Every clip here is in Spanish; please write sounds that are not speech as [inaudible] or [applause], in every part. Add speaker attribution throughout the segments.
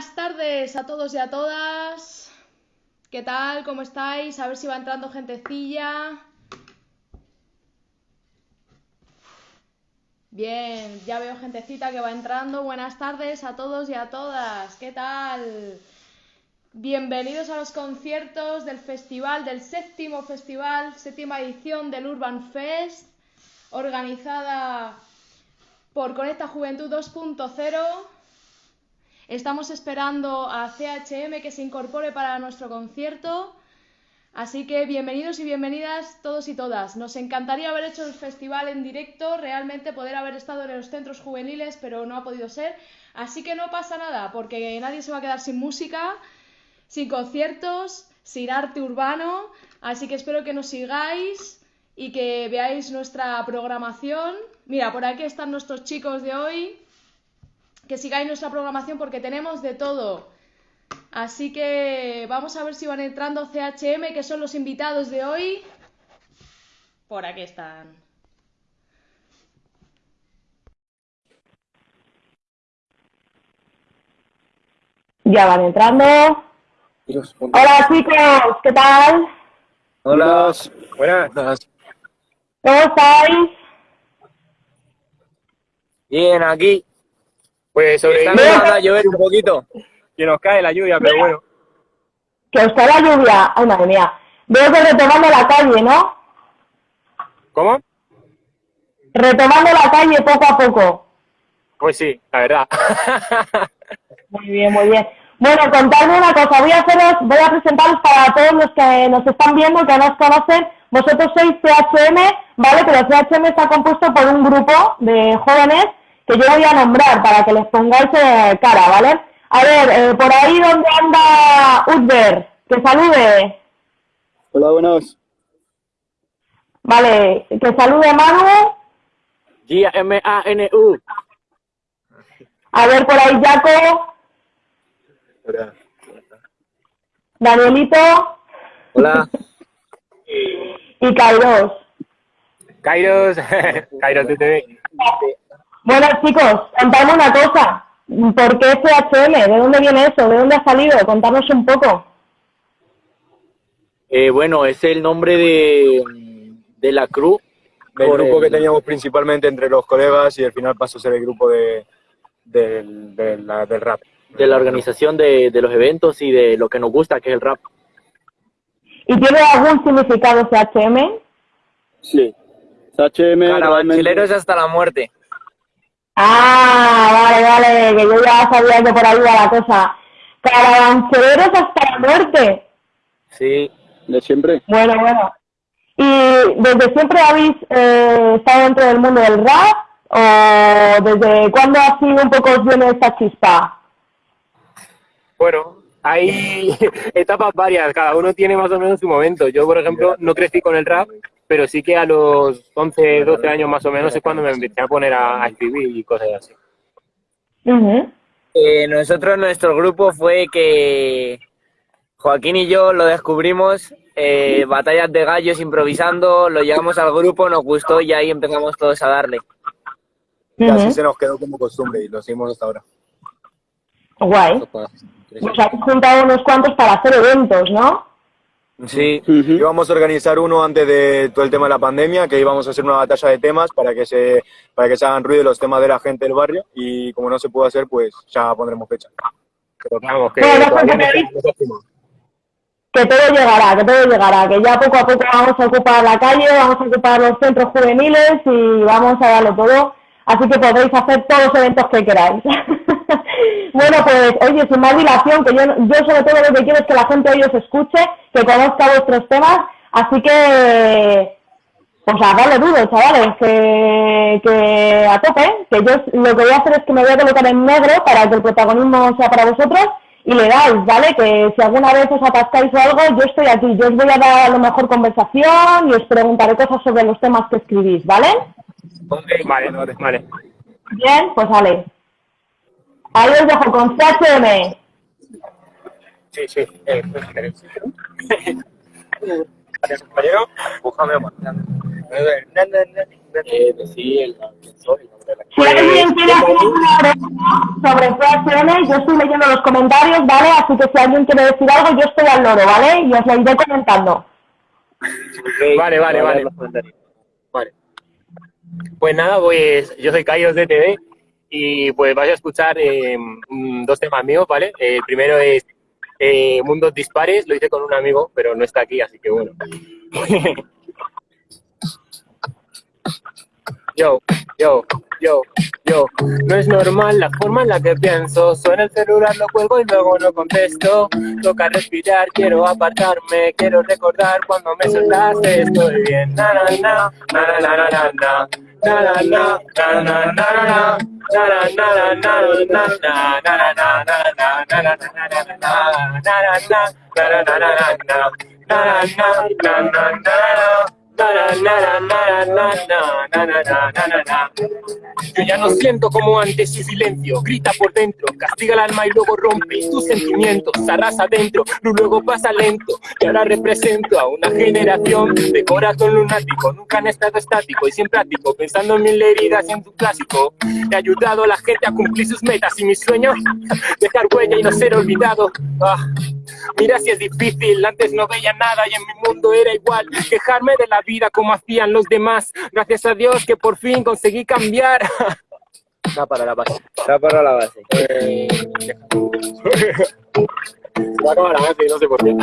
Speaker 1: buenas tardes a todos y a todas. ¿Qué tal? ¿Cómo estáis? A ver si va entrando gentecilla. Bien, ya veo gentecita que va entrando. Buenas tardes a todos y a todas. ¿Qué tal? Bienvenidos a los conciertos del festival, del séptimo festival, séptima edición del Urban Fest, organizada por Conecta Juventud 2.0. Estamos esperando a CHM que se incorpore para nuestro concierto. Así que bienvenidos y bienvenidas todos y todas. Nos encantaría haber hecho el festival en directo, realmente poder haber estado en los centros juveniles, pero no ha podido ser. Así que no pasa nada, porque nadie se va a quedar sin música, sin conciertos, sin arte urbano. Así que espero que nos sigáis y que veáis nuestra programación. Mira, por aquí están nuestros chicos de hoy. Que sigáis nuestra programación porque tenemos de todo. Así que vamos a ver si van entrando CHM, que son los invitados de hoy. Por aquí están.
Speaker 2: Ya van entrando. Hola chicos, ¿qué tal?
Speaker 3: Hola, buenas.
Speaker 2: ¿Cómo estáis?
Speaker 3: Bien, aquí. Pues
Speaker 2: Bien.
Speaker 3: está a llover un poquito. Que nos cae la lluvia, pero bueno.
Speaker 2: Que os cae la lluvia. Ay, madre mía. Veo que retomando la calle, ¿no?
Speaker 3: ¿Cómo?
Speaker 2: Retomando la calle poco a poco.
Speaker 3: Pues sí, la verdad. [laughs]
Speaker 2: Muy bien, muy bien. Bueno, contadme una cosa. Voy a haceros, voy a presentaros para todos los que nos están viendo, que no os conocen. Vosotros sois CHM, ¿vale? Pero CHM está compuesto por un grupo de jóvenes que yo voy a nombrar para que les pongáis eh, cara, ¿vale? A ver, eh, por ahí donde anda Utber, que salude.
Speaker 4: Hola, buenas.
Speaker 2: Vale, que salude Manu.
Speaker 3: G-M-A-N-U.
Speaker 2: A ver, por ahí Jaco,
Speaker 4: Hola.
Speaker 2: Danielito
Speaker 3: Hola.
Speaker 2: y Kairos.
Speaker 3: Kairos. [laughs] Kairos TTV.
Speaker 2: Bueno, chicos, contadme una cosa. ¿Por qué CHM? ¿De dónde viene eso? ¿De dónde ha salido? Contadnos un poco.
Speaker 5: Eh, bueno, es el nombre de, de la crew.
Speaker 4: Del
Speaker 5: por
Speaker 4: grupo
Speaker 5: el-
Speaker 4: que teníamos principalmente entre los colegas y al final pasó a ser el grupo de, del, de la- del rap.
Speaker 5: de la organización de, de los eventos y de lo que nos gusta, que es el rap.
Speaker 2: ¿Y tiene algún significado CHM?
Speaker 6: Sí. HM
Speaker 3: Carabancheleros hasta la muerte.
Speaker 2: Ah, vale, vale, que yo ya sabía que por ahí iba la cosa. Caravancheros hasta la muerte.
Speaker 5: Sí,
Speaker 6: de siempre.
Speaker 2: Bueno, bueno. ¿Y desde siempre habéis eh, estado dentro del mundo del rap? ¿O desde cuándo así un poco os viene esta chispa?
Speaker 3: Bueno, hay [laughs] etapas varias, cada uno tiene más o menos su momento. Yo, por ejemplo, no crecí con el rap, pero sí que a los 11, 12 años más o menos es cuando me empecé a poner a, a escribir y cosas así.
Speaker 7: Eh, nosotros, nuestro grupo fue que Joaquín y yo lo descubrimos, eh, batallas de gallos improvisando, lo llevamos al grupo, nos gustó y ahí empezamos todos a darle.
Speaker 4: Y así se nos quedó como costumbre y lo seguimos hasta ahora.
Speaker 2: Guay. Os habéis juntado unos cuantos para hacer eventos, ¿no?
Speaker 7: Sí,
Speaker 6: Ujú.
Speaker 4: Íbamos a organizar uno antes de todo el tema de la pandemia, que íbamos a hacer una batalla de temas para que se para que se hagan ruido los temas de la gente del barrio y como no se pudo hacer, pues ya pondremos fecha.
Speaker 3: Pero vamos, que no.
Speaker 2: Que todo llegará, que todo llegará, que ya poco a poco vamos a ocupar la calle, vamos a ocupar los centros juveniles y vamos a darlo todo. Así que podréis hacer todos los eventos que queráis. [laughs] bueno, pues, oye, sin más dilación, que yo, yo sobre todo lo que quiero es que la gente hoy os escuche, que conozca vuestros temas, así que, pues a darle duro, chavales, que, que a que yo lo que voy a hacer es que me voy a colocar en negro para que el protagonismo sea para vosotros y le dais, ¿vale? Que si alguna vez os atascáis o algo, yo estoy aquí, yo os voy a dar a lo mejor conversación y os preguntaré cosas sobre los temas que escribís, ¿vale?
Speaker 3: Vale, vale.
Speaker 2: Bien, pues vale. Ahí os dejo con CHM.
Speaker 3: Sí, sí. Eh, Gracias, compañero. Búscame
Speaker 5: eh, sí, el, el nombre de la
Speaker 2: Si alguien quiere hay alguna pregunta sobre PHM, yo estoy leyendo los comentarios, ¿vale? Así que si alguien quiere decir algo, yo estoy al loro, ¿vale? Y os lo iré comentando.
Speaker 3: Vale, vale, vale. Vale. Pues nada, pues yo soy Kairos de TV y pues vais a escuchar eh, mm, dos temas míos, ¿vale? El primero es eh, Mundos Dispares, lo hice con un amigo, pero no está aquí, así que bueno. [laughs] Yo, yo, yo, yo. No es normal la forma en la que pienso. Suena el celular, lo cuelgo y luego no contesto. Toca respirar, quiero apartarme. Quiero recordar cuando me soltaste. Estoy bien. Na na na, na na na na na. Na na na, na na Yo ya no siento como antes su silencio, grita por dentro, castiga el alma y luego rompe tus sentimientos, arrasa dentro, luego pasa lento. Y ahora represento a una generación de corazón lunático, nunca han estado estático y sin práctico, pensando en mil heridas y en tu clásico. He ayudado a la gente a cumplir sus metas y mis sueños, dejar huella y no ser olvidado. Mira si es difícil, antes no veía nada y en mi mundo era igual. Quejarme de la vida como hacían los demás. Gracias a Dios que por fin conseguí cambiar. [laughs]
Speaker 5: Da para la base.
Speaker 7: Da para la base.
Speaker 3: Eh, Se va a acabar la base, no sé por qué.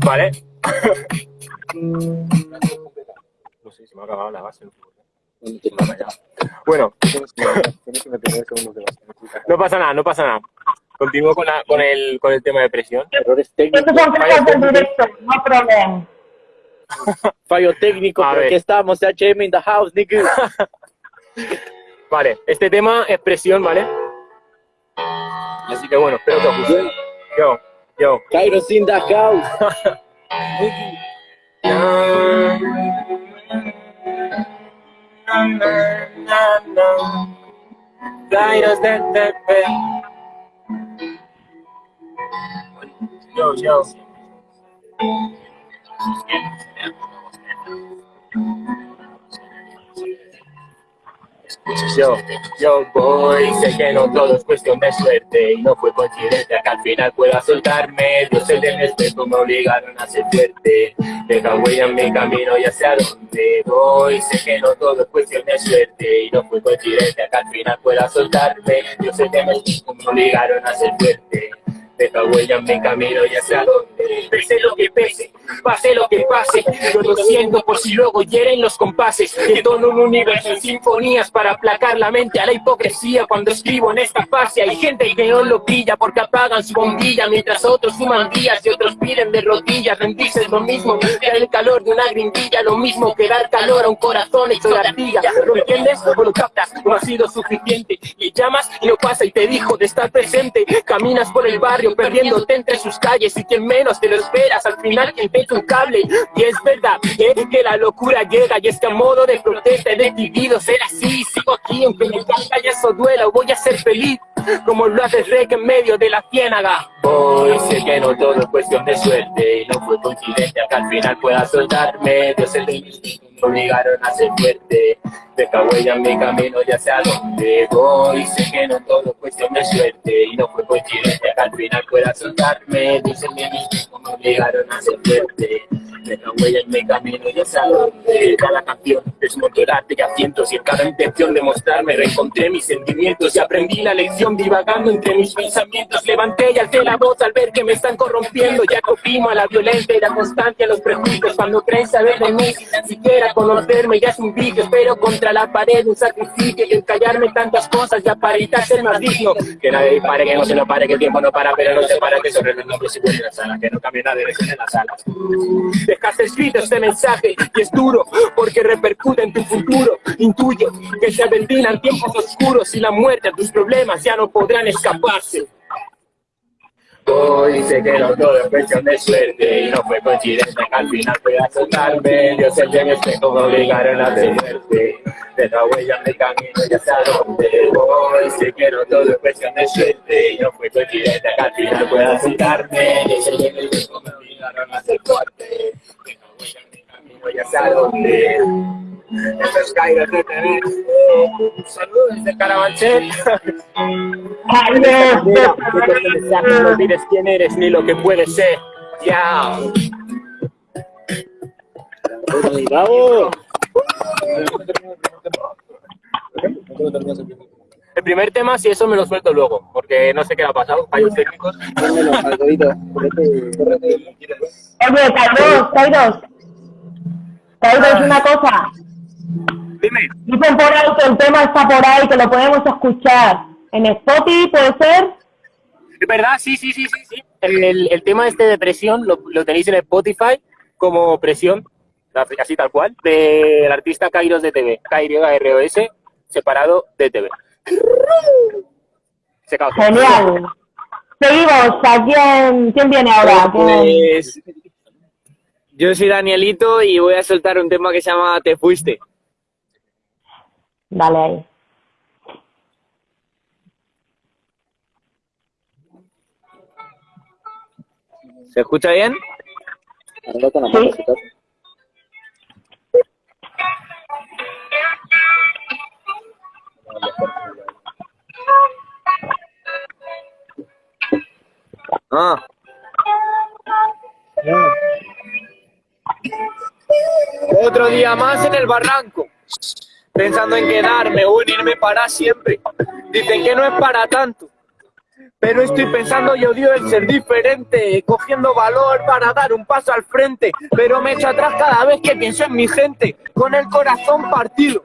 Speaker 3: [laughs] Vale. [laughs] No sé, se me ha acabado la base. Bueno. No pasa nada, no pasa nada. Continúo con, la, con, el, con el tema de presión.
Speaker 5: Errores técnicos.
Speaker 2: Estos son cosas del directo, no hay problema. [laughs]
Speaker 5: Fallo técnico,
Speaker 3: A
Speaker 5: pero
Speaker 3: ver.
Speaker 5: aquí estamos, HM in the house, nigga. [laughs]
Speaker 3: Vale, este tema es presión, ¿vale? Así que bueno, espero que os guste. Yo, yo.
Speaker 5: Kairos in the house. [laughs]
Speaker 3: Kairos de Yo, yo. Yo, yo voy, sé que no todo es cuestión de suerte y no fue coincidente que al final pueda soltarme. Dios el de mi espejo me obligaron a ser fuerte. Deja huella en mi camino, ya sé a dónde voy. Sé que no todo es cuestión de suerte y no fue coincidente que al final pueda soltarme. Dios el de mi espejo me obligaron a ser fuerte. Deja huella en mi camino, ya sé a dónde. Pese lo que pese, pase lo que pase. Lo siento por si luego hieren los compases. Que tono un universo en sinfonías para aplacar la mente a la hipocresía. Cuando escribo en esta fase hay gente que no lo pilla porque apagan su bombilla. Mientras otros suman días y otros piden de rodillas. Rendirse lo mismo que el calor de una grindilla. Lo mismo que dar calor a un corazón hecho de ardilla. ¿Lo entiendes o lo captas? No ha sido suficiente. Y llamas y no pasa y te dijo de estar presente. Caminas por el barrio perdiéndote entre sus calles y quien menos te lo esperas. Al final quien te un cable. Y es verdad que la locura llega y es que a modo de protesta he decidido ser así. Sigo aquí aunque me caiga y eso duela. Voy a ser feliz como lo haces rey en medio de la ciénaga. Hoy sé que no todo es cuestión de suerte y no fue coincidente que al final pueda soltarme. Dios el hijos me obligaron a ser fuerte. Deja huella en mi camino, ya sé a dónde voy. Sé que no todo es cuestión de suerte y no fue coincidente que al final pueda soltarme. Dios el hijos me obligaron a ser fuerte. Deja huella en mi camino, ya sé a dónde. Cada canción desmonto el arte que asiento y en cada intención de mostrarme reencontré mis sentimientos y aprendí la lección divagando entre mis pensamientos. Levanté y alcé la voz al ver que me están corrompiendo. Ya oprimo a la violencia y la constancia a los prejuicios. Cuando creen saber de mí, siquiera conocerme, ya es un vicio. Espero contra la pared un sacrificio y el callarme tantas cosas ya para evitar ser más digno. Que nadie pare, que no se lo pare, que el tiempo no para, pero no se para, que sobre los nombres y vuelve la sala, que no cambie dirección en las salas. Dejaste escrito este mensaje y es duro porque repercute en tu futuro. Intuyo que se aventinan tiempos oscuros y la muerte a tus problemas ya no podrán escaparse. Hoy sé que no todo es cuestión de suerte y no fue coincidencia que al final pueda soltarme. Dios el mi espejo me obligaron a ser fuerte. De la huella en mi camino ya sé a dónde voy. Sé que no todo es cuestión de suerte y no fue coincidencia que al final pueda soltarme. Dios el espejo me llegaron a hacer no voy a Saludos de Carabanchel. Ay, no, quién eres ni lo que puedes ser. Ya.
Speaker 6: ¡Bravo!
Speaker 3: Tema, si eso me lo suelto luego, porque no sé qué le ha pasado, fallos técnicos.
Speaker 2: Oye, Kairos, Kairos. Kairos, una cosa.
Speaker 3: Dime.
Speaker 2: Dicen por ahí que el tema está por ahí, que lo podemos escuchar. En Spotify, ¿puede ser?
Speaker 3: ¿Es verdad? Sí, sí, sí, sí. sí. El, el tema este de presión lo, lo tenéis en Spotify como presión, así tal cual, del artista Kairos de TV, K-Y-R-O-S, separado de TV. Se.
Speaker 2: Genial. Seguimos. ¿A quién, quién viene ahora? ¿Quién-
Speaker 7: Pues, yo soy Danielito y voy a soltar un tema que se llama Te fuiste.
Speaker 2: Dale ahí.
Speaker 7: ¿Se escucha bien?
Speaker 6: Ahora
Speaker 7: Ah. Otro día más en el barranco, pensando en quedarme o en irme para siempre. Dicen que no es para tanto, pero estoy pensando y odio el ser diferente, cogiendo valor para dar un paso al frente, pero me echo atrás cada vez que pienso en mi gente, con el corazón partido.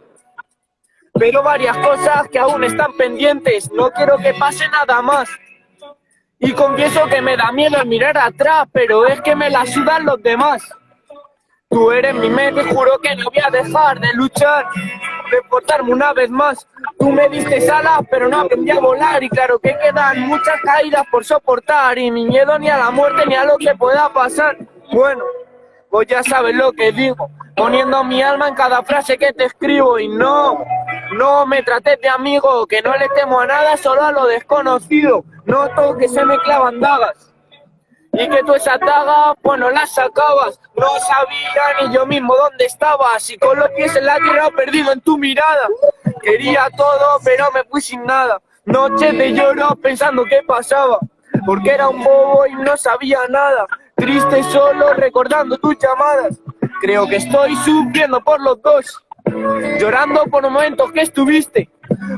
Speaker 7: Pero varias cosas que aún están pendientes, no quiero que pase nada más. Y confieso que me da miedo mirar atrás, pero es que me la sudan los demás. Tú eres mi mente, juro que no voy a dejar de luchar, de portarme una vez más. Tú me diste alas, pero no aprendí a volar, y claro que quedan muchas caídas por soportar, y mi miedo ni a la muerte ni a lo que pueda pasar. Bueno, pues ya sabes lo que digo, poniendo mi alma en cada frase que te escribo, y no, no me trates de amigo, que no le temo a nada, solo a lo desconocido. Noto que se me clavan dagas. Y que tú esa daga, pues no la sacabas. No sabía ni yo mismo dónde estabas. Y con los pies en la tierra perdido en tu mirada. Quería todo, pero me fui sin nada. Noches de lloro pensando qué pasaba. Porque era un bobo y no sabía nada. Triste solo recordando tus llamadas. Creo que estoy sufriendo por los dos. Llorando por momentos que estuviste.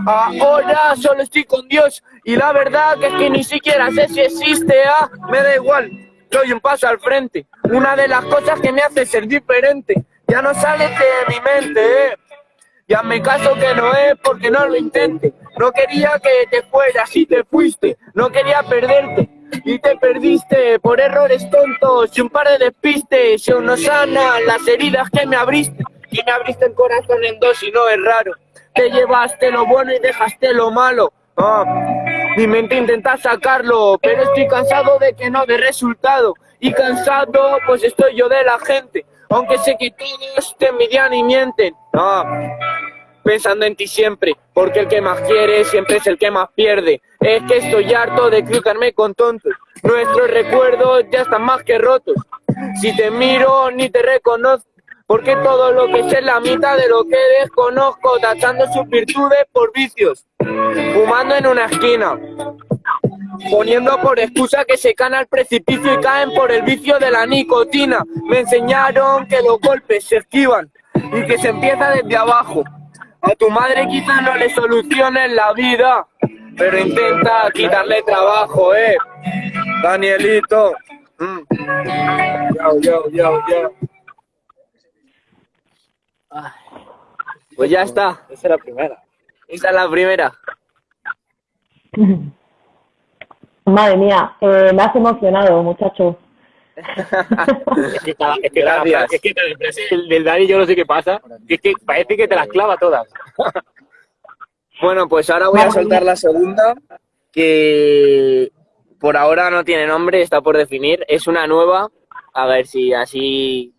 Speaker 7: Ahora solo estoy con Dios y la verdad que es que ni siquiera sé si existe. Ah, me da igual, doy un paso al frente. Una de las cosas que me hace ser diferente. Ya no sale de mi mente, eh. Ya me caso que no es porque no lo intente. No quería que te fueras y te fuiste. No quería perderte y te perdiste por errores tontos y un par de despistes. Y aún no sanan las heridas que me abriste. Me abriste el corazón en dos y no es raro. Te llevaste lo bueno y dejaste lo malo. Ah, mi mente intenta sacarlo, pero estoy cansado de que no dé resultado. Y cansado, pues estoy yo de la gente. Aunque sé que todos te envidian y mienten. Ah, pensando en ti siempre, porque el que más quiere siempre es el que más pierde. Es que estoy harto de cruzarme con tontos. Nuestros recuerdos ya están más que rotos. Si te miro ni te reconozco, porque todo lo que sé es la mitad de lo que desconozco, tachando sus virtudes por vicios, fumando en una esquina, poniendo por excusa que se caen al precipicio y caen por el vicio de la nicotina. Me enseñaron que los golpes se esquivan y que se empieza desde abajo. A tu madre quizás no le soluciones la vida, pero intenta quitarle trabajo, eh. Danielito. Mm. Yo, yo, yo, Pues ya está.
Speaker 6: Esa es la primera.
Speaker 7: Esa es la primera. [laughs]
Speaker 2: Madre mía, eh, me has emocionado, muchacho. [laughs]
Speaker 3: Es que, cada- es que, cada- es que frase del, del Dani yo no sé qué pasa. Es que parece que te las clava todas. [laughs]
Speaker 7: Bueno, pues ahora voy a soltar la segunda, que por ahora no tiene nombre, está por definir. Es una nueva, a ver si así,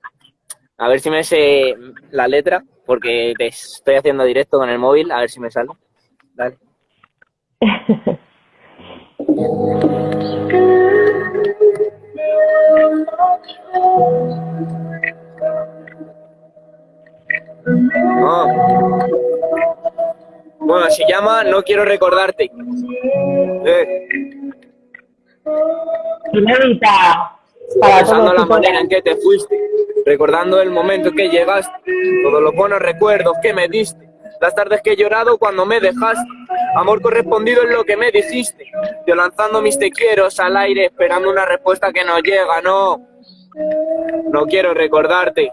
Speaker 7: a ver si me sé la letra, porque te estoy haciendo directo con el móvil, a ver si me sale. Dale. [laughs]
Speaker 8: Bueno, se llama No quiero recordarte.
Speaker 6: Eh,
Speaker 2: Inédita para
Speaker 8: la manera en que te fuiste, recordando el momento en que llegaste, todos los buenos recuerdos que me diste, las tardes que he llorado cuando me dejaste, amor correspondido en lo que me dijiste, yo lanzando mis te al aire esperando una respuesta que no llega, no, no quiero recordarte.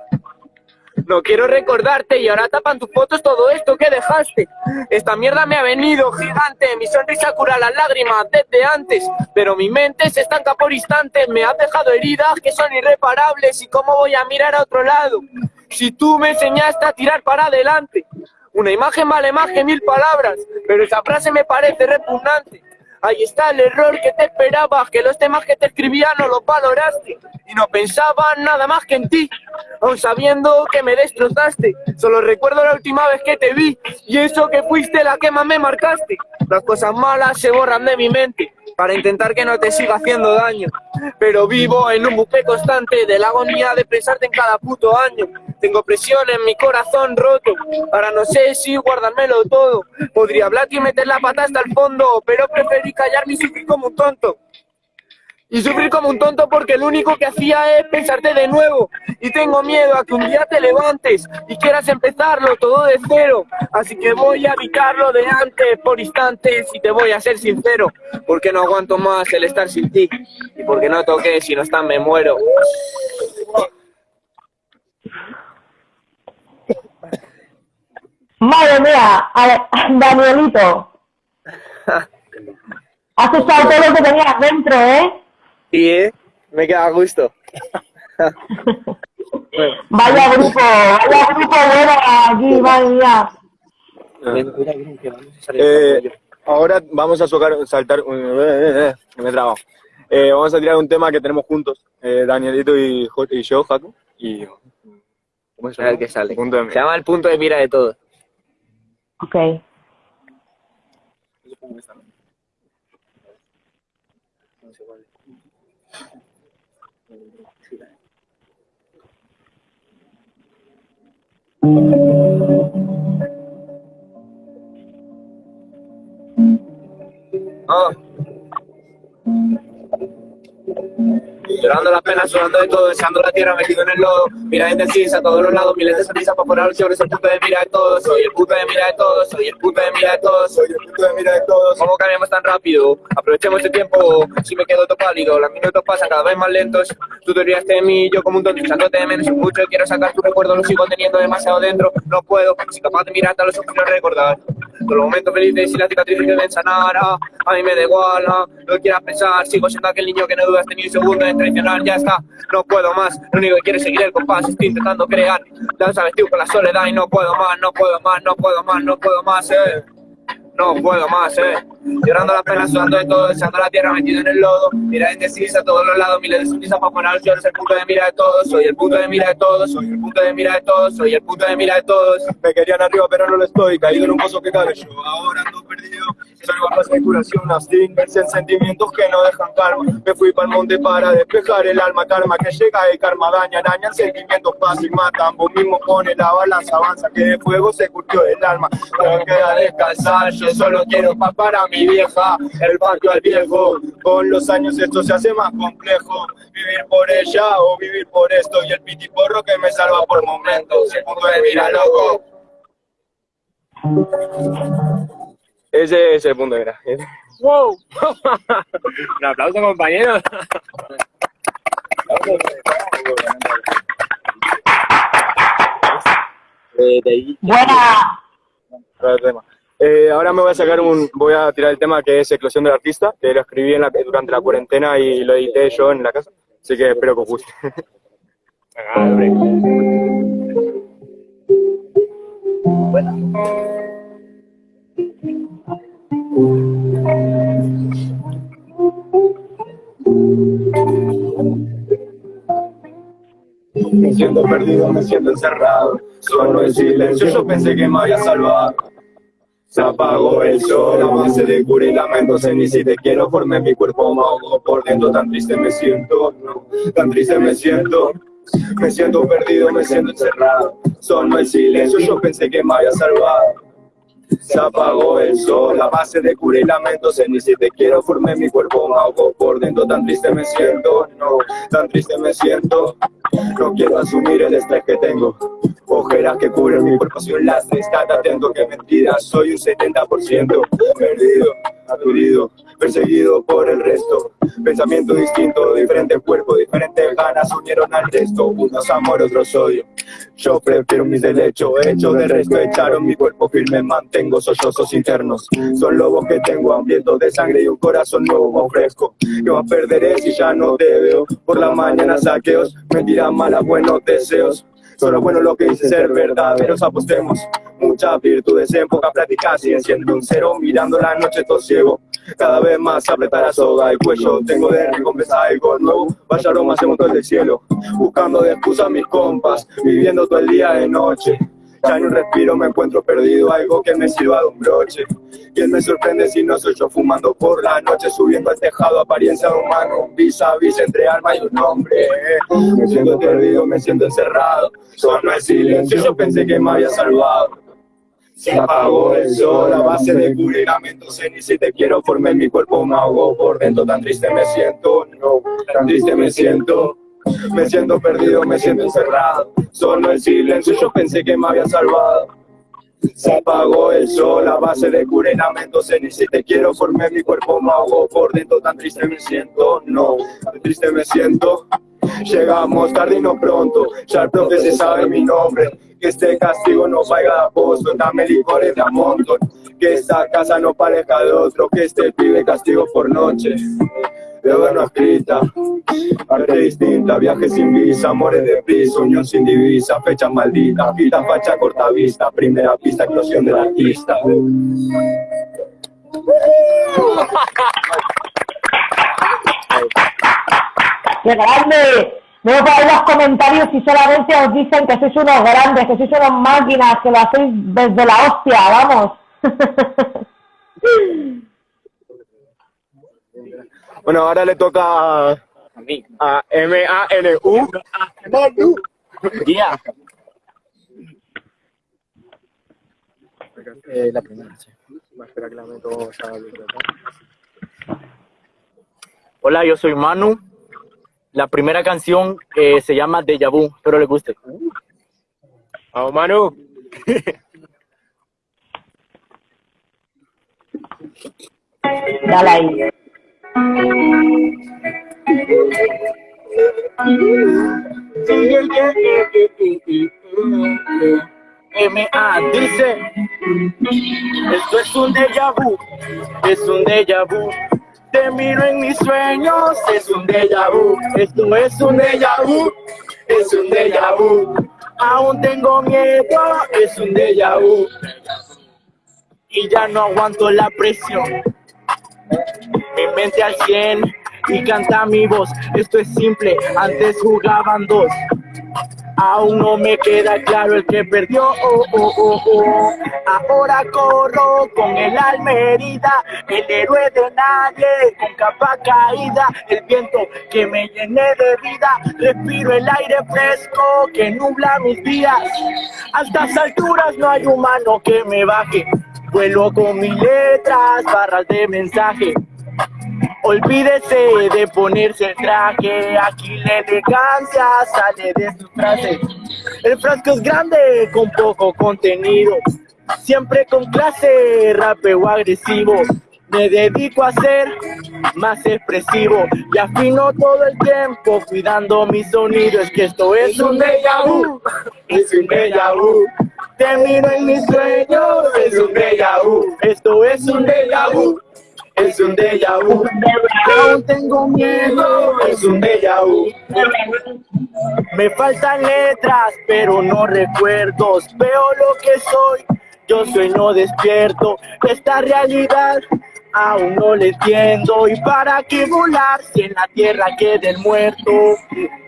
Speaker 8: No quiero recordarte y ahora tapan tus fotos todo esto que dejaste. Esta mierda me ha venido gigante, mi sonrisa cura las lágrimas desde antes, pero mi mente se estanca por instantes, me has dejado heridas que son irreparables y cómo voy a mirar a otro lado. Si tú me enseñaste a tirar para adelante, una imagen vale más que mil palabras, pero esa frase me parece repugnante. Ahí está el error que te esperabas, que los temas que te escribía no los valoraste y no pensaba nada más que en ti, aun sabiendo que me destrozaste. Solo recuerdo la última vez que te vi y eso que fuiste la que más me marcaste. Las cosas malas se borran de mi mente para intentar que no te siga haciendo daño, pero vivo en un bucle constante de la agonía de pensarte en cada puto año. Tengo presión en mi corazón roto, ahora no sé si guardármelo todo. Podría hablarte y meter la pata hasta el fondo, pero preferí callarme y sufrir como un tonto. Y sufrir como un tonto porque lo único que hacía es pensarte de nuevo. Y tengo miedo a que un día te levantes y quieras empezarlo todo de cero. Así que voy a evitarlo de antes por instantes y te voy a ser sincero. Porque no aguanto más el estar sin ti. Y porque no toqué, si no están me muero.
Speaker 2: Madre mía, a ver, Danielito. [laughs] Has echado todo lo que tenías dentro, ¿eh?
Speaker 8: Y eh, me queda a gusto. [laughs]
Speaker 2: Vaya grupo, vaya grupo bueno aquí, madre mía.
Speaker 6: eh, ahora vamos a socar, saltar, eh, que me. Eh, vamos a tirar un tema que tenemos juntos, eh, Danielito y, Jo- y yo, Jaco. Y, ¿Cómo se
Speaker 8: A ver qué sale.
Speaker 6: Punto de
Speaker 8: Se llama el punto de mira de todo.
Speaker 2: Ok.
Speaker 8: Ah. Llorando las penas, sudando de todo, deseando la tierra metido en el lodo. Mira indecisa a todos los lados, miles de sonrisas para poner sobre el punto de mira de todos. Soy el punto de mira de todos, soy el punto de mira de todos.
Speaker 6: Soy el punto de mira de todos.
Speaker 8: ¿Cómo cambiamos tan rápido? Aprovechemos este tiempo, si me quedo todo pálido, los minutos pasan cada vez más lentos. Tú te olvidaste de mí, yo como un tonto, echándote de menos mucho. Quiero sacar tu recuerdo, lo sigo teniendo demasiado dentro. No puedo, soy capaz de mirarte a los ojos recordar. Todos los momentos felices y las cicatrices que deben sanar. ah, A mí me da igual, ah, no quieras pensar. Sigo siendo aquel niño que no dudas ni un segundo en traicionar. Ya está, no puedo más. Lo único que quiero es seguir el compás. Estoy intentando crear. Ya sabes, tío, con la soledad y no puedo más, no puedo más, no puedo más, no puedo más, eh. No puedo más, eh. Llorando las penas, sudando de todo, deseando la tierra metido en el lodo. Mira indecisa a todos los lados, miles de sonrisas para poner lloros. El punto de mira de todos, soy el punto de mira de todos, soy el punto de mira de todos, soy el punto de mira de todos.
Speaker 6: Me querían arriba, pero no lo estoy. Caído en un pozo que cabe yo. Ahora ando perdido. Soy bajas de curación, abstingencia en sentimientos que no dejan calma. Me fui para el monte para despejar el alma. Karma que llega, el karma daña, daña sentimientos pasa y matan. Vos mismo pone la balanza, avanza que de fuego se curtió el alma. No queda descansar, yo solo quiero paz para mi vieja. El patio al viejo. Con los años esto se hace más complejo. Vivir por ella o vivir por esto. Y el pitiporro que me salva por momentos. El punto de mira, loco. Ese es el punto de mira.
Speaker 3: ¡Wow! [laughs] Un aplauso, compañeros.
Speaker 2: Buena.
Speaker 6: Eh, ahora me voy a sacar un, voy a tirar el tema que es Eclosión del Artista, que lo escribí en la- durante la cuarentena y lo edité yo en la casa, así que espero que os guste.
Speaker 3: Hombre.
Speaker 6: Me siento perdido, me siento encerrado, solo en silencio, yo pensé que me había salvado. Se apagó el sol, a base de cura y lamentos, ni si te quiero, formé mi cuerpo ahogo por dentro, tan triste me siento, no, tan triste me siento.
Speaker 9: Me siento perdido, me siento encerrado. Solo el silencio, yo pensé que me había salvado. Se apagó el sol, a base de cura y lamentos En ni si te quiero formé mi cuerpo me por dentro. Tan triste me siento, no, tan triste me siento. No quiero asumir el estrés que tengo. Ojeras que cubren mi cuerpo, soy un lastre Estate atento que mentira, soy un 70% Perdido, aturdido, perseguido por el resto. Pensamiento distinto, diferente cuerpo, diferentes ganas unieron al resto. Unos amor, otros odio Yo prefiero mis derechos, hecho del resto Echaron mi cuerpo firme, mantengo sollozos internos. Son lobos que tengo hambrientos de sangre y un corazón nuevo, fresco. Que más perderé si ya no te veo. Por la mañana saqueos, mentiras malas, buenos deseos. Solo bueno lo que dice ser verdaderos, apostemos Muchas virtudes en poca práctica, siguen siendo un cero Mirando la noche todo ciego cada vez más apretar la soga el cuello Tengo de recompensa algo nuevo Vaya aroma se montó del cielo Buscando de excusa mis compas Viviendo todo el día de noche ya no respiro, me encuentro perdido, algo que me sirva de un broche. ¿Quién me sorprende si no soy yo fumando por la noche, subiendo al tejado, apariencia de humano, vis a vis entre alma y un hombre? Me siento perdido, me siento encerrado, solo el silencio, yo pensé que me había salvado. Se apagó el sol a base de cubrimiento, sé ni si te quiero formé mi cuerpo me por dentro, tan triste me siento, no, tan triste me siento. Me siento perdido, me siento encerrado, solo el silencio, yo pensé que me había salvado. Se apagó el sol a base de curenamiento, sé ni si te quiero formé mi cuerpo me por dentro, tan triste me siento, no, tan triste me siento. Llegamos tarde y no pronto, ya el profe se sabe mi nombre, que este castigo no vaya de apóstol, dame licores de amontón, que esta casa no parezca de otro, que este pibe castigo por noche. De no escrita, arte distinta, viajes sin visa, amores de piso, unión sin divisa, fecha maldita, pita, facha, corta vista, primera pista, explosión del artista.
Speaker 2: ¡Qué grande! No por los comentarios y solamente os dicen que sois unos grandes, que sois unas máquinas, que lo hacéis desde la hostia, vamos. [laughs]
Speaker 9: Bueno, ahora le toca a, a M-A-N-U. Manu.
Speaker 5: Yeah. Eh, la primera, sí. Hola, yo soy Manu. La primera canción eh, se llama Deja Vu, espero le guste.
Speaker 3: Vamos, Manu.
Speaker 2: Dale ahí.
Speaker 5: M.A. dice, esto es un déjà vu, es un déjà vu. Te miro en mis sueños, es un déjà vu. Esto es un déjà vu, es un déjà vu. Aún tengo miedo, es un déjà vu. Y ya no aguanto la presión. Mi mente al 100 y canta mi voz. Esto es simple, antes jugaban dos. Aún no me queda claro el que perdió. Oh, oh, oh, oh. Ahora corro con el alma herida, el héroe de nadie, con capa caída, el viento que me llené de vida. Respiro el aire fresco que nubla mis días. A estas alturas no hay humano que me baje. Vuelo con mis letras, barras de mensaje. Olvídese de ponerse el traje, aquí la elegancia sale de su frase. El frasco es grande con poco contenido, siempre con clase, rapeo agresivo. Me dedico a ser más expresivo y afino todo el tiempo cuidando mi sonido. Es que esto es un déjà vu, es un déjà vu. Termino en mis sueños, es un déjà vu. Esto es un déjà vu es un déjà vu. Aún tengo miedo, es un déjà vu. Me faltan letras, pero no recuerdos. Veo lo que soy, yo sueño despierto. Esta realidad aún no le entiendo. ¿Y para qué volar si en la tierra queda el muerto?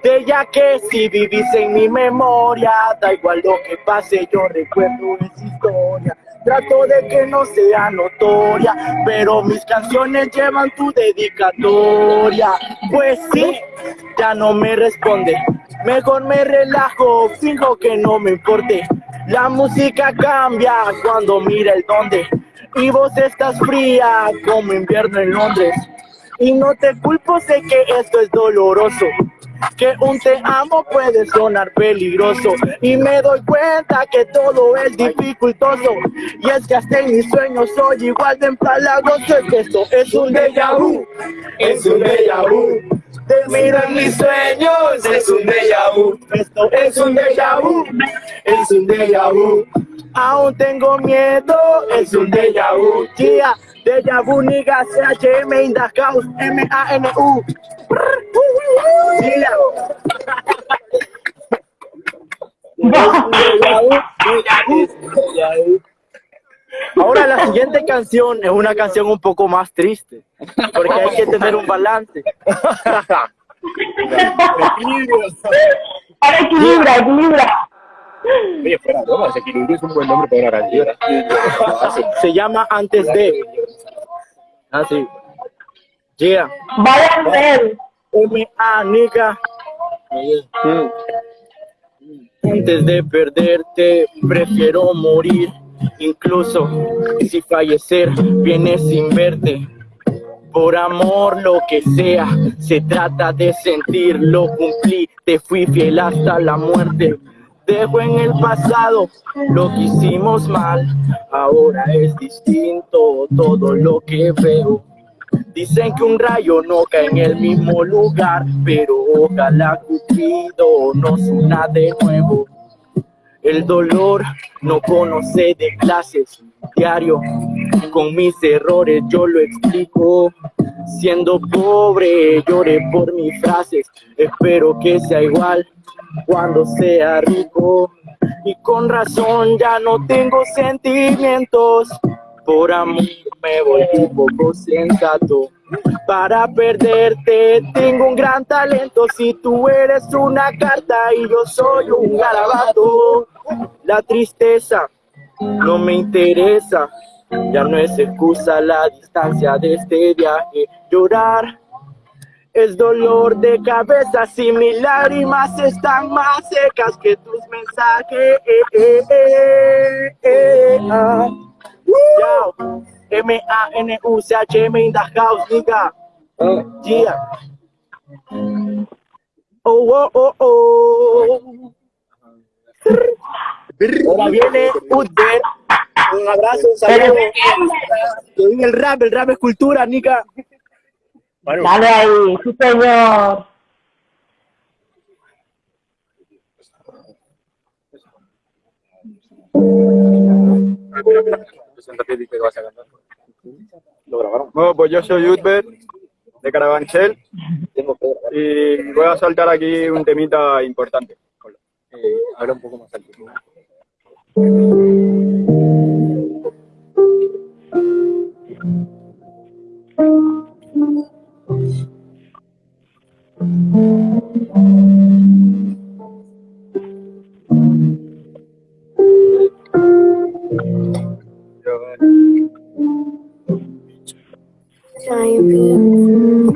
Speaker 5: De ya que si vivís en mi memoria, da igual lo que pase, yo recuerdo esa historia. Trato de que no sea notoria, pero mis canciones llevan tu dedicatoria. Pues sí, ya no me responde. Mejor me relajo, fijo que no me importe. La música cambia cuando mira el donde. Y vos estás fría como invierno en Londres. Y no te culpo, sé que esto es doloroso. Que un te amo puede sonar peligroso. Y me doy cuenta que todo es dificultoso. Y es que hasta en mis sueños soy igual de empalagoso. Es esto es un déjà vu. Es un déjà vu. Te miro en mis sueños, es un déjà vu. Esto es un déjà vu, es un déjà vu. Aún tengo miedo, es un déjà vu. Yeah, déjà vu, nigga, C-H-M in the house, M-A-N-U. Ahora la siguiente canción es una canción un poco más triste, porque hay que tener un balance. [laughs]
Speaker 2: Ahora equilibra, equilibra.
Speaker 3: Oye, fuera bromas, equilibrio es un buen nombre para una canción.
Speaker 5: Se llama Antes de. Ah, sí. Yeah.
Speaker 2: Vaya a ser.
Speaker 5: M.A. Nica. Antes de perderte, prefiero morir. Incluso si fallecer viene sin verte. Por amor, lo que sea, se trata de sentir, lo cumplí, te fui fiel hasta la muerte. Dejo en el pasado lo que hicimos mal, ahora es distinto todo lo que veo. Dicen que un rayo no cae en el mismo lugar, pero ojalá Cupido nos una de nuevo. El dolor no conoce de clases, diario, con mis errores yo lo explico. Siendo pobre, lloré por mis frases, espero que sea igual cuando sea rico. Y con razón ya no tengo sentimientos, por amor me volví poco sensato. Para perderte tengo un gran talento, si tú eres una carta y yo soy un garabato. La tristeza no me interesa, ya no es excusa la distancia de este viaje. Llorar es dolor de cabeza, si mis lágrimas están más secas que tus mensajes. Eh, eh, eh, ah. Yo, M-A-N-U-C-H-M in the house, nigga. Yeah. Oh, oh, oh, oh. Ahora viene Udber. Un abrazo, un saludo. El rap, el rap es cultura, nica.
Speaker 2: Dale ahí, sí señor.
Speaker 3: Preséntate y que vas a cantar.
Speaker 6: Lo grabaron.
Speaker 4: Bueno, pues yo soy Utber, de Carabanchel, y voy a saltar aquí un temita importante.
Speaker 3: Eh, habla un poco más alto.
Speaker 4: No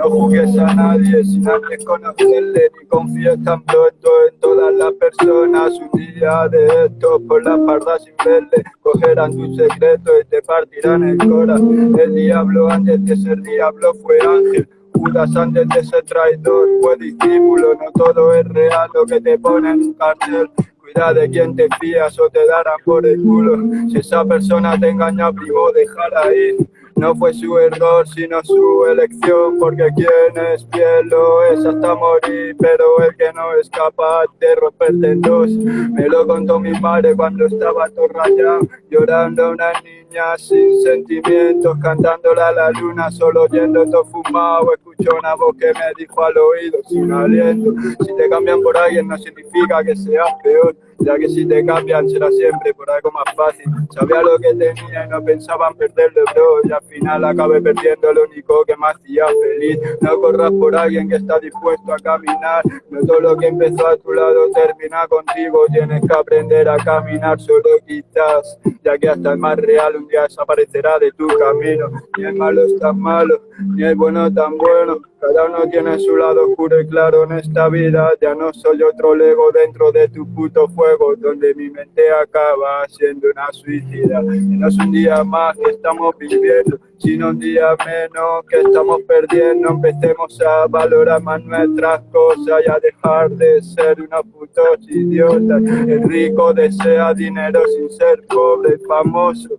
Speaker 4: juzgues a nadie sin antes conocerle, ni confíes tan pronto en todas las personas. Un día de estos por la parda sin verle, cogerán tu secreto y te partirán el corazón. El diablo antes de ser diablo fue ángel. Judas antes de ser traidor fue discípulo, no todo es real lo que te pone en un cartel. Cuida de quién te fías o te darán por el culo. Si esa persona te engaña, primo, déjala ir. No fue su error, sino su elección, porque quien es fiel lo es hasta morir, pero el que no es capaz de romperte en dos. Me lo contó mi padre cuando estaba todo rayado, llorando una niña sin sentimientos, cantándola a la luna, solo oyendo todo fumado. Escuchó una voz que me dijo al oído, sin aliento, si te cambian por alguien no significa que seas peor. Ya que si te cambian será siempre por algo más fácil. Sabía lo que tenía y no pensaba en perderlo, bro. Y al final acabé perdiendo lo único que me hacía feliz. No corras por alguien que está dispuesto a caminar. No todo lo que empezó a tu lado termina contigo. Tienes que aprender a caminar solo quizás. Ya que hasta el más real un día desaparecerá de tu camino. Ni el malo es tan malo, ni el bueno tan bueno. Cada uno tiene su lado oscuro y claro en esta vida. Ya no soy otro lego dentro de tu puto fuego, donde mi mente acaba siendo una suicida. Y no es un día más que estamos viviendo, sino un día menos que estamos perdiendo. Empecemos a valorar más nuestras cosas y a dejar de ser unos putos idiotas. El rico desea dinero sin ser pobre famoso.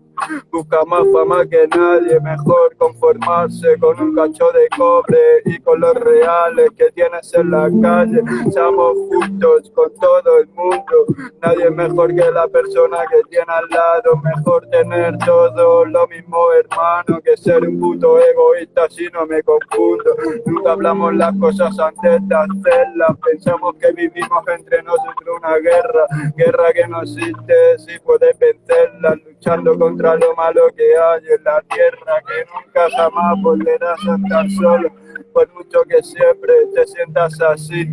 Speaker 4: Busca más fama que nadie, mejor conformarse con un cacho de cobre y con los reales que tienes en la calle. Seamos justos con todo el mundo, nadie es mejor que la persona que tiene al lado. Mejor tener todo lo mismo, hermano, que ser un puto egoísta si no me confundo. Nunca hablamos las cosas antes de hacerlas, pensamos que vivimos entre guerra, guerra que no existe si puedes vencerla, luchando contra lo malo que hay en la tierra, que nunca jamás volverás a estar solo, por mucho que siempre te sientas así,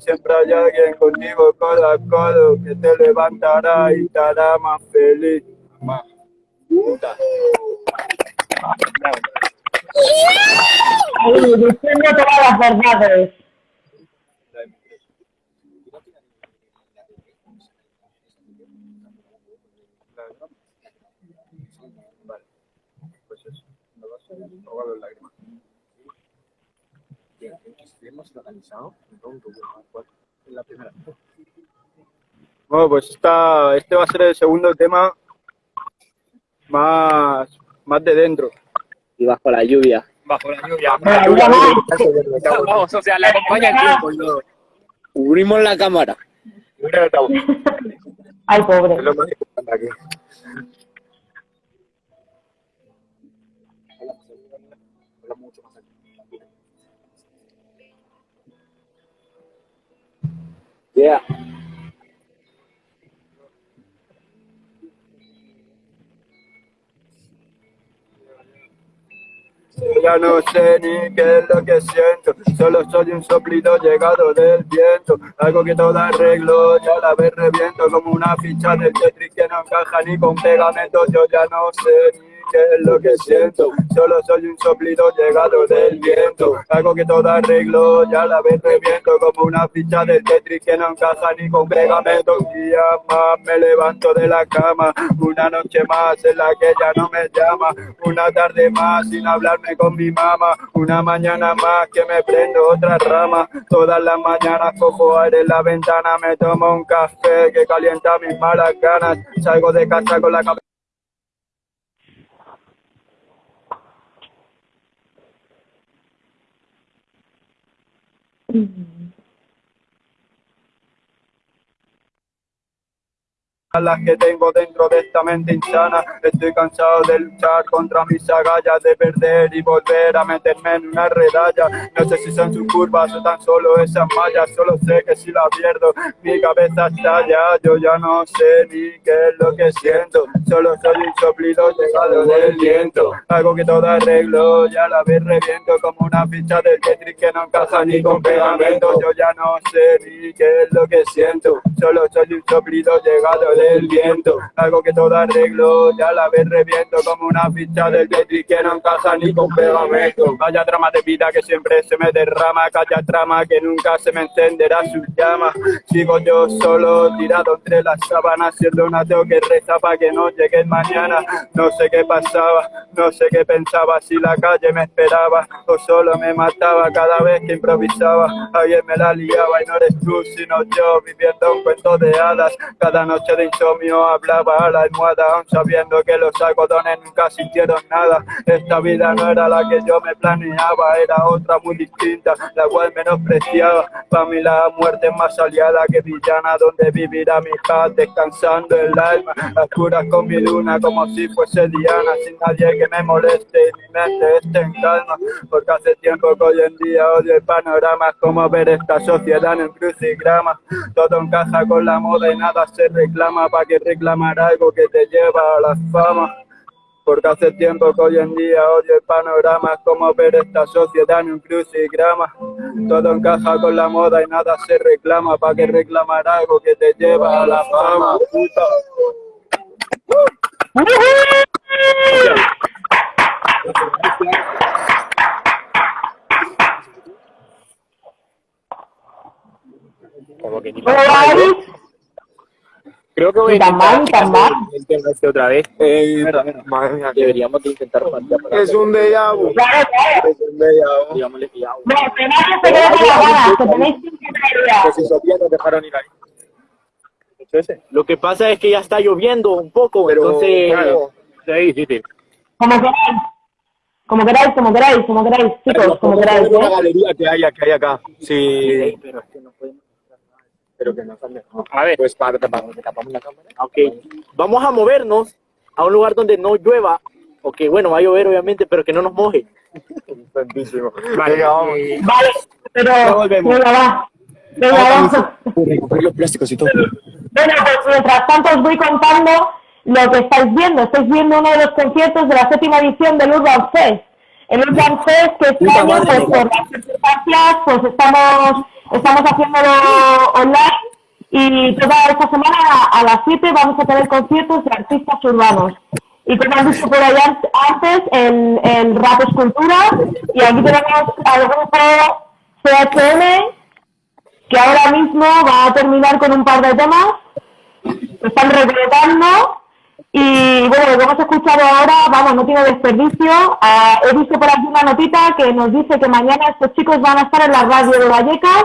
Speaker 4: siempre hay alguien contigo codo a codo que te levantará y te hará más feliz.
Speaker 2: Todas las verdades.
Speaker 4: Pues eso, no va a ser ahogado en lágrimas.
Speaker 6: En la primera.
Speaker 4: Bueno, pues esta, este va a ser el segundo tema más, más de dentro.
Speaker 7: Y bajo la lluvia.
Speaker 3: Bajo la lluvia. Vamos, o sea, le acompaña el tiempo. y todo.
Speaker 7: Cubrimos la cámara.
Speaker 2: Ay, pobre.
Speaker 4: Es lo más importante aquí.
Speaker 7: Yeah.
Speaker 4: Ya no sé ni qué es lo que siento, solo soy un soplido llegado del viento, algo que todo arreglo, ya la vez reviento como una ficha del Tetris que no encaja ni con pegamento, yo ya no sé ni qué es lo que siento, solo soy un soplido llegado del viento, algo que todo arreglo, ya la vez reviento como una ficha del Tetris que no encaja ni con pegamento, un día más me levanto de la cama, una noche más en la que ella no me llama, una tarde más sin hablarme con mi mamá, una mañana más que me prendo otra rama, todas las mañanas cojo aire en la ventana, me tomo un café que calienta mis malas ganas, salgo de casa con la cabeza Mm-hmm. Las que tengo dentro de esta mente insana. Estoy cansado de luchar contra mis agallas, de perder y volver a meterme en una redalla. No sé si son sus curvas o tan solo esas mallas, solo sé que si la pierdo, mi cabeza estalla. Yo ya no sé ni qué es lo que siento, solo soy un soplido llegado del viento. Algo que todo arreglo, ya la vez reviento como una ficha del Tetris que no encaja ni con pegamento. Yo ya no sé ni qué es lo que siento, solo soy un soplido llegado del viento. Algo que todo arreglo, ya la vez reviento como una ficha del Tetris que no encaja ni con pegamento. Vaya trama de vida que siempre se me derrama, calla trama que nunca se me encenderá su llama. Sigo yo solo tirado entre las sábanas, siendo un ateo que reza para que no llegue mañana. No sé qué pasaba, no sé qué pensaba, si la calle me esperaba o solo me mataba cada vez que improvisaba. Alguien me la liaba y no eres tú, sino yo, viviendo un cuento de hadas. Cada noche de insomnio hablaba a la almohada, aún sabiendo que los algodones nunca sintieron nada. Esta vida no era la que yo me planeaba, era otra muy distinta, la cual menospreciaba. Para mí la muerte es más aliada que villana, donde vivirá mi paz descansando el alma. Las curas con mi luna como si fuese Diana, sin nadie que me moleste y mi mente esté en calma. Porque hace tiempo que hoy en día odio el panorama, como ver esta sociedad en crucigrama. Todo encaja con la moda y nada se reclama, mapa que reclamar algo que te lleva a la fama. Porque hace tiempo que hoy en día odio el panorama, es como ver esta sociedad en un crucigrama. Todo encaja con la moda y nada se reclama, ¿para que reclamar algo que te lleva a la fama? Como
Speaker 2: que ni
Speaker 3: Creo que voy a
Speaker 2: Ni tan mal, ni tan mal.
Speaker 3: el tema este otra vez.
Speaker 4: Eh,
Speaker 3: Madre mía,
Speaker 7: Deberíamos de intentar
Speaker 4: es un déjà vu.
Speaker 2: Claro, claro.
Speaker 4: Es un déjà vu.
Speaker 7: digámosle.
Speaker 2: No.
Speaker 5: Lo que pasa es que ya está lloviendo un poco,
Speaker 4: Pero,
Speaker 5: entonces
Speaker 3: Claro, es difícil.
Speaker 2: Como queráis. Como queráis, como queráis, como queráis, chicos, como queráis.
Speaker 4: una
Speaker 2: ¿eh?
Speaker 4: galería que hay, que hay acá. Sí.
Speaker 7: Pero es que no podemos.
Speaker 4: Pero que han dejado.
Speaker 3: A ver,
Speaker 4: Pues para tapar, tapamos la cámara.
Speaker 5: Ok, vamos a movernos a un lugar donde no llueva, o que bueno, va a llover obviamente, pero que no nos moje.
Speaker 4: Santísimo.
Speaker 3: vale,
Speaker 4: vamos.
Speaker 2: Vale, pero.
Speaker 4: Ya volvemos.
Speaker 2: Venga, va. Venga, vamos.
Speaker 4: Recoger los plásticos y todo.
Speaker 2: Bueno, pues mientras tanto os voy contando lo que estáis viendo. Estáis viendo uno de los conciertos de la séptima edición del Urban Fest. El Urban Fest que este año, pues por las circunstancias, pues estamos, estamos haciéndolo online y toda esta semana a, las 7 vamos a tener conciertos de artistas urbanos. Y como han dicho por allá antes, el, el rap es cultura y aquí tenemos al grupo CHM que ahora mismo va a terminar con un par de temas están reclutando y bueno, lo que hemos escuchado ahora, vamos, no tiene desperdicio. Ah, he visto por aquí una notita que nos dice que mañana estos chicos van a estar en la radio de Vallecas,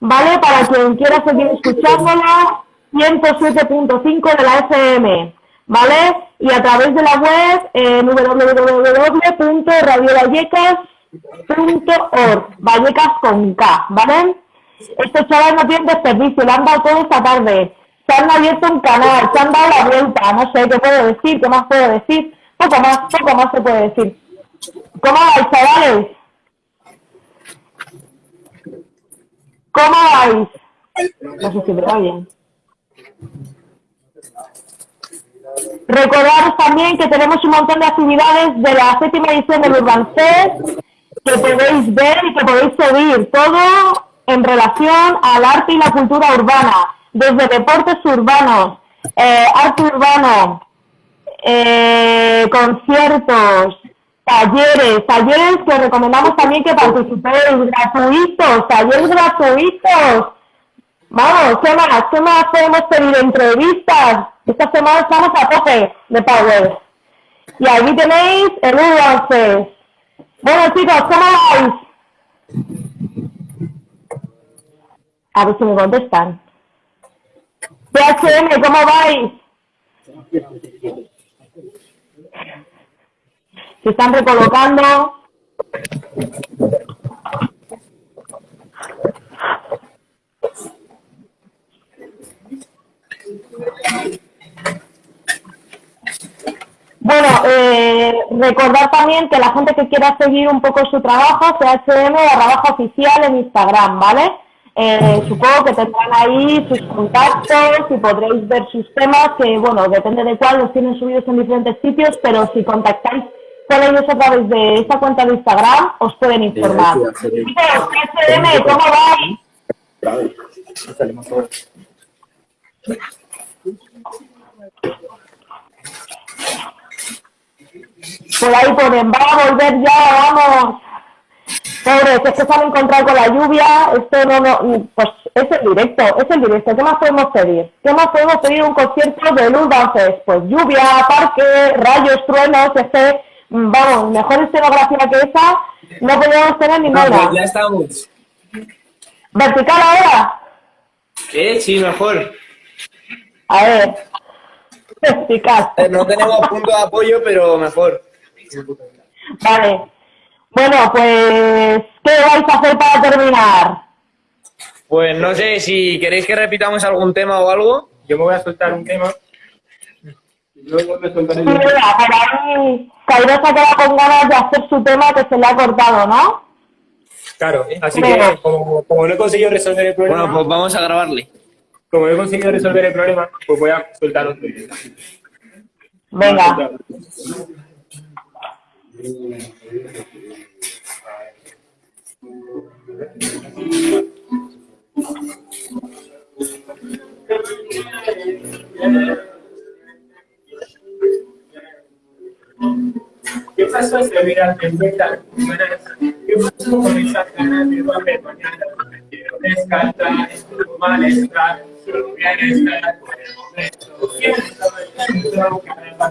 Speaker 2: ¿vale? Para quien quiera seguir escuchándola, 107.5 de la FM, ¿vale? Y a través de la web en www.radiovallecas.org, Vallecas con K, ¿vale? Estos chavales no tienen desperdicio, lo han dado todo esta tarde. Se han abierto un canal, se han dado la vuelta, no sé qué puedo decir, qué más puedo decir. Poco más, poco más se puede decir. ¿Cómo vais, chavales? ¿Cómo vais? No sé si me oyen. Recordaros también que tenemos un montón de actividades de la séptima edición del Urban Fest que podéis ver y que podéis seguir. Todo en relación al arte y la cultura urbana, desde deportes urbanos, eh, arte urbano, eh, conciertos, talleres, talleres que os recomendamos también que participéis, gratuitos, talleres gratuitos. Vamos, ¿qué más? ¿Qué más podemos pedir? Entrevistas. Esta semana estamos a tope de Power. Y aquí tenéis el Urban Fest. Bueno, chicos, ¿cómo vais? A ver si me contestan. PHM, ¿cómo vais? Se están recolocando. Bueno, eh, recordar también que la gente que quiera seguir un poco su trabajo, CHM barra baja oficial en Instagram, ¿vale? Eh, supongo que tendrán ahí sus contactos y podréis ver sus temas, que bueno, depende de cuál, los tienen subidos en diferentes sitios, pero si contactáis con ellos a través de esta cuenta de Instagram, os pueden informar. CHM, ¿cómo vais? Por ahí ponen, va a volver ya, vamos. Pobres, es que se han encontrado con la lluvia, esto no, no, pues es el directo, es el directo, ¿qué más podemos pedir? ¿Qué más podemos pedir un concierto de Urban Fest? Pues lluvia, parque, rayos, truenos, este, vamos, mejor escenografía que esa, no podemos tener ninguna.
Speaker 7: ya estamos.
Speaker 2: ¿Vertical ahora?
Speaker 7: ¿Eh? Sí, mejor.
Speaker 2: A ver, [laughs] vertical.
Speaker 7: Eh, No tenemos punto de apoyo, pero mejor.
Speaker 2: Vale. Bueno, pues, ¿qué vais a hacer para terminar?
Speaker 7: Pues no sé si queréis que repitamos algún tema o algo.
Speaker 3: yo me voy a soltar un tema. Y luego me soltaré
Speaker 2: Sí, mira, por ahí Cairosa queda con ganas de hacer su tema que se le ha cortado, ¿no?
Speaker 3: Claro, así que como, como no he conseguido resolver el problema,
Speaker 7: Bueno, pues vamos a grabarle.
Speaker 3: como no he conseguido resolver el problema, pues voy a soltar otro.
Speaker 2: Venga.
Speaker 3: ¿Qué pasó fue tan buena? ¿Qué pasó con esas ganas de volver mañana? Quiero descartar, malestar, bienestar por el momento. Siento el viento, cada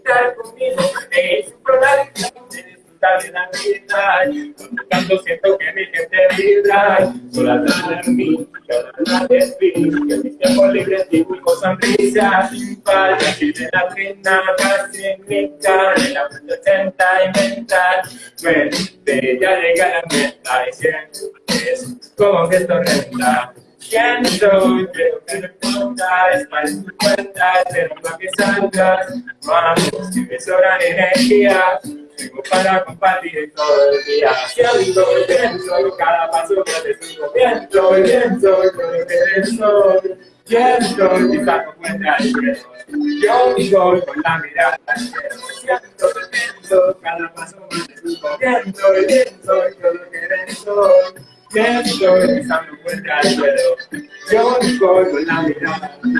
Speaker 3: disfrutar conmigo, es un problema de disfrutar de la vida, canto siento que mi gente vibra, solo atrás de mí, una de ti, que mis tiempos libres dibujo sonrisas sin falta, y de la pena en mi cara, de la ochenta y mental, mente, ya llega la meta y sientes como que esto renta. Creo que no importa, es para tu cuenta, espero para que salgas. Vamos, que me sobran energía, tengo para compartir todo el día. Siento y pienso, cada paso que haces un comienzo, y pienso con lo que soy. ¿Quién soy? Quizás no cuenta el cielo. Yo soy con la mirada al cielo. Siento y pienso, cada paso que haces un comienzo, y pienso con lo que soy. ¿Quién el cielo. Yo soy con la mirada al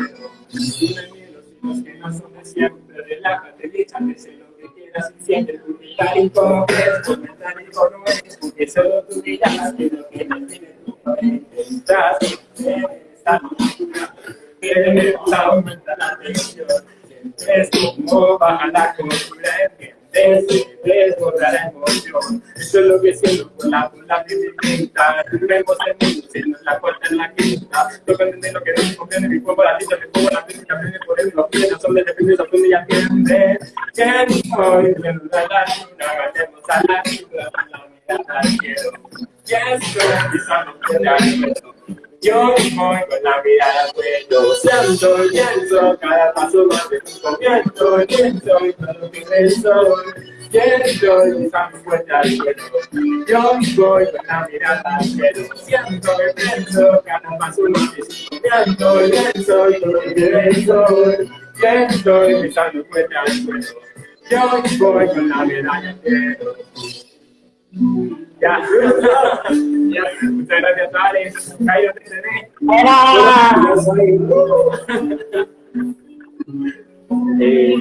Speaker 3: los que no son de siempre, relájate, sé lo que quieras y siente tu vida y como es, comentar y no es, porque solo tú dirás que lo que no tiene tu pared, estás esta locura, que aumenta la tensión, sientes como baja la costura, entiendes, desborda la emoción, eso es lo que siento por la bola que me pinta, vemos el mundo, siendo la puerta en la quinta, toca entender lo que no comprende, mi cuerpo la tinta, mi cuerpo la tinta, aprende por él, los pies, son de depende, se aprende y atiende, ¿quién soy? Viendo la luna, vayamos a la luna, la mirada al cielo, ¿quién soy? Pisando por el suelo, yo voy con la mirada al cuello, siento y pienso, cada paso más de un comienzo, pienso y todo que soy. ¿Quién soy? Pisando fuerte al suelo. Yo voy con la mirada al cielo, siento y pienso, cada paso más de un comienzo, pienso y todo que soy. ¿Quién soy? Pisando fuerte al suelo. Yo voy con la mirada. Ya. ya. Muchas gracias, Alex. Cairo, cené. Eh,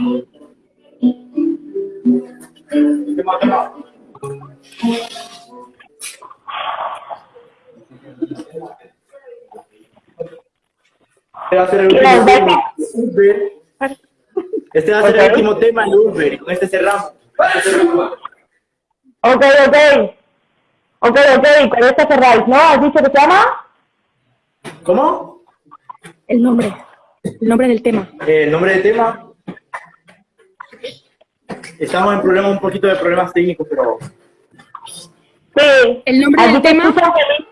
Speaker 3: ¿qué más?
Speaker 5: Este va a ser el último tema. Uber. Este va a ser el último tema en Uber. y Con este cerramos. Este cerramos.
Speaker 2: Ok, ok. Ok, ok, con esto cerráis, ¿no? ¿Has dicho que se llama?
Speaker 5: ¿Cómo?
Speaker 10: El nombre. El nombre del tema.
Speaker 5: Eh, el nombre del tema. Estamos en problemas, un poquito de problemas técnicos, pero
Speaker 2: Sí.
Speaker 10: El nombre del
Speaker 2: te
Speaker 10: tema.
Speaker 2: escucho un pelín,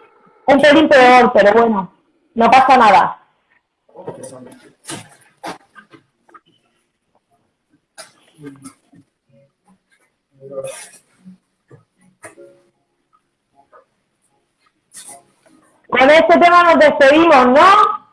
Speaker 2: un pelín peor, pero bueno, no pasa nada. Con este tema nos despedimos, ¿no?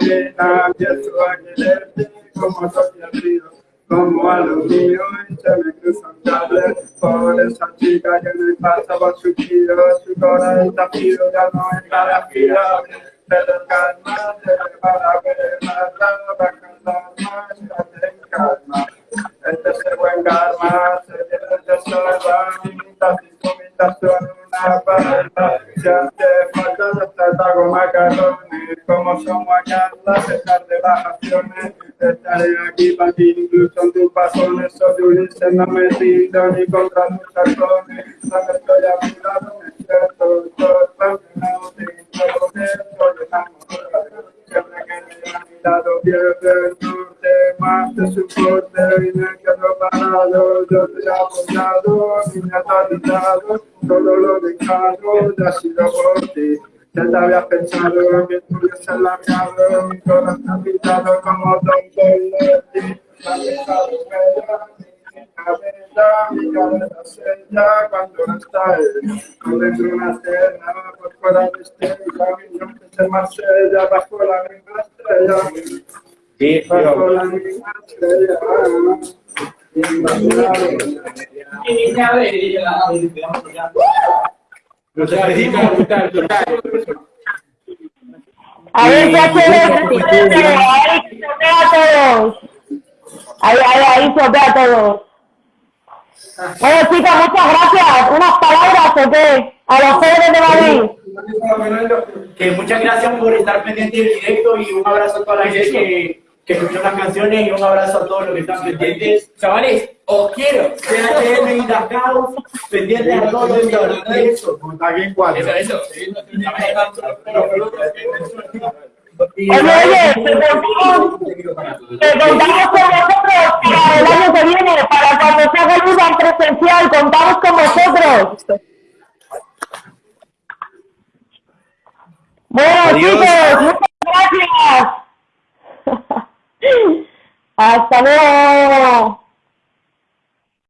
Speaker 4: La adrenalina, empiezo a como soy como a lo mío, y se me por esa chica que me pasa por su tiro, su corazón frío, ya no es cara fila, pero calma, te para ver más, para cantar más, ya calma. Este es el buen karma, se viene de salva, mitad cinco, son. Si hace falta, ya te hago macarrones, como vamos a guacarla, a pesar de vacaciones. Estaré aquí para ti, incluso en tus pasones. Soy Ulises, no me rindo ni contra tus tacones. Cuando estoy a mi lado, me siento todo no tengo soy enamorado. Lado, pierde el norte, más te soporte y me quedo parado. Yo te he me has ayudado, todo lo dejado, ya ha sido por ti. Ya te habías pensado que estuviese alargado, mi corazón pintado como Don Polletti. Me has dejado
Speaker 5: Sí,
Speaker 4: Bajo la misma estrella.
Speaker 2: A ver, ya se ve, a todos. Ahí, ahí, ahí a todos. Bueno, chicos, muchas gracias. ¿Unas palabras? A los jóvenes de Madrid.
Speaker 5: Que muchas gracias por estar pendiente del directo y un abrazo a toda la gente que, que escuchó las canciones y un abrazo a todos los que están pendientes. Chavales, os quiero. CHM y pendientes a todos los
Speaker 4: cuatro.
Speaker 5: Eso, eso.
Speaker 2: Oye, oye, que contamos con vosotros para el año que viene, para cuando se haga el UDA presencial, contamos con vosotros. Bueno,
Speaker 7: Adiós.
Speaker 2: chicos, muchas gracias. [laughs] Hasta luego.